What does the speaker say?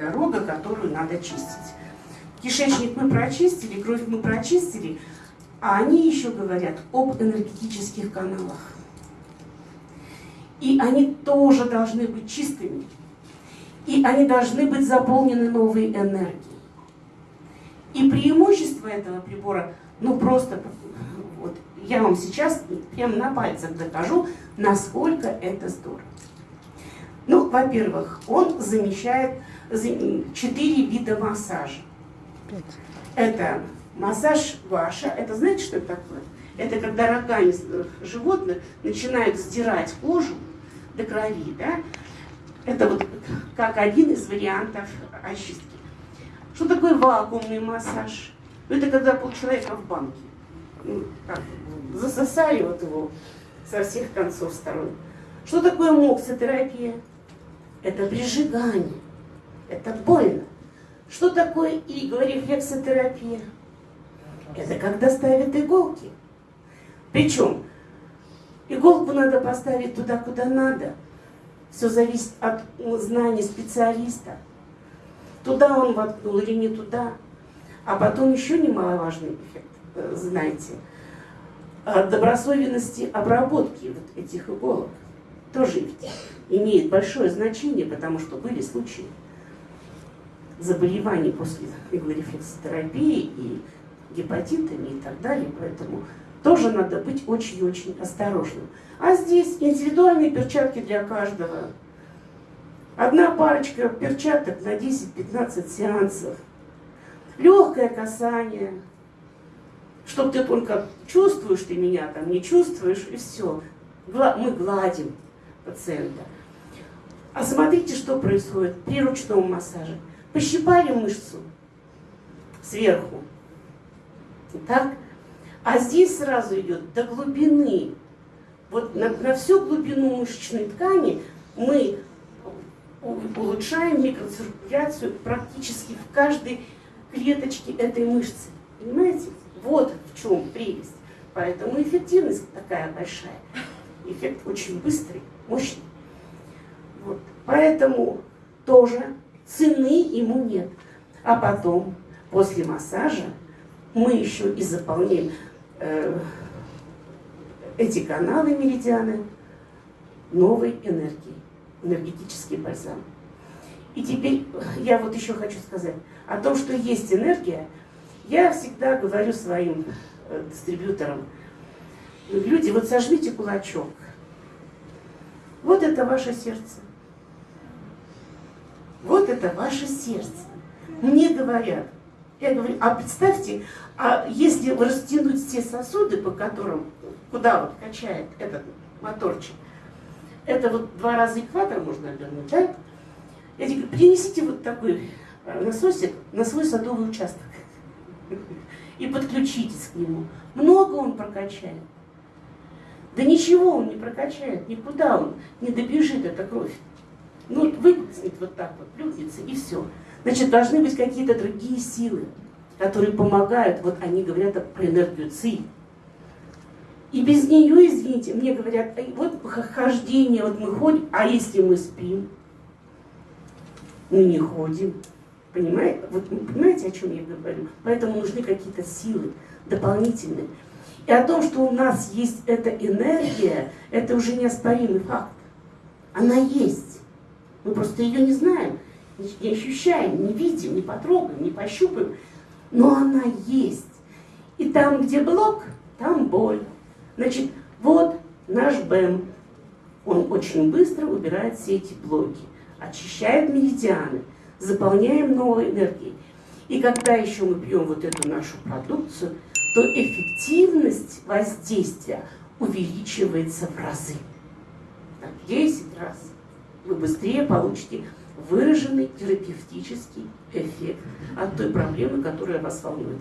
дорога, которую надо чистить. Кишечник мы прочистили, кровь мы прочистили, а они еще говорят об энергетических каналах. И они тоже должны быть чистыми. И они должны быть заполнены новой энергией. И преимущество этого прибора, ну просто, вот, я вам сейчас прямо на пальцах докажу, насколько это здорово. Ну, во-первых, он замещает четыре вида массажа. Это массаж ваша. Это знаете, что это такое? Это когда рогами животных начинают сдирать кожу до крови, да? Это вот как один из вариантов очистки. Что такое вакуумный массаж? Это когда полчеловека в банке. Ну, засосали вот его со всех концов сторон. Что такое моксотерапия? Это прижигание. Это больно. Что такое игла, рефлексотерапия? Это когда ставят иголки. Причем иголку надо поставить туда, куда надо. Все зависит от знаний специалиста. Туда он воткнул или не туда. А потом еще немаловажный эффект, э, знаете, добросовенности обработки вот этих иголок. Тоже имеет большое значение, потому что были случаи заболеваний после иглорефлексотерапии и гепатитами и так далее, поэтому тоже надо быть очень-очень осторожным. А здесь индивидуальные перчатки для каждого. Одна парочка перчаток на 10-15 сеансов. Легкое касание, чтобы ты только чувствуешь ты меня, там не чувствуешь, и все. Мы гладим пациента. А смотрите, что происходит при ручном массаже. Пощипали мышцу сверху. Так? А здесь сразу идет до глубины. Вот на, на всю глубину мышечной ткани мы улучшаем микроциркуляцию практически в каждой клеточке этой мышцы. Понимаете? Вот в чем прелесть. Поэтому эффективность такая большая. Эффект очень быстрый, мощный. Вот. Поэтому тоже цены ему нет. А потом, после массажа, мы еще и заполняем э, эти каналы меридианы новой энергией, энергетический бальзам. И теперь я вот еще хочу сказать о том, что есть энергия. Я всегда говорю своим э, дистрибьюторам, люди, вот сожмите кулачок. Вот это ваше сердце. Это ваше сердце. Мне говорят, я говорю, а представьте, а если растянуть все сосуды, по которым, куда вот качает этот моторчик, это вот два раза экватор можно обернуть, да? Я говорю, принесите вот такой э, насосик на свой садовый участок и подключитесь к нему. Много он прокачает. Да ничего он не прокачает, никуда он не добежит, эта кровь. Ну, выплеснет вот так вот, плюхнется и все. Значит, должны быть какие-то другие силы, которые помогают, вот они говорят про энергию ЦИ. И без нее, извините, мне говорят, вот хождение, вот мы ходим, а если мы спим? Мы не ходим. Понимаете? Вот, понимаете, о чем я говорю? Поэтому нужны какие-то силы дополнительные. И о том, что у нас есть эта энергия, это уже неоспоримый факт. Она есть. Мы просто ее не знаем не ощущаем, не видим, не потрогаем, не пощупаем, но она есть. И там, где блок, там боль. Значит, вот наш БЭМ. Он очень быстро убирает все эти блоки, очищает меридианы, заполняем новой энергией. И когда еще мы пьем вот эту нашу продукцию, то эффективность воздействия увеличивается в разы. Так, 10 раз. Вы быстрее получите выраженный терапевтический эффект от той проблемы, которая вас волнует.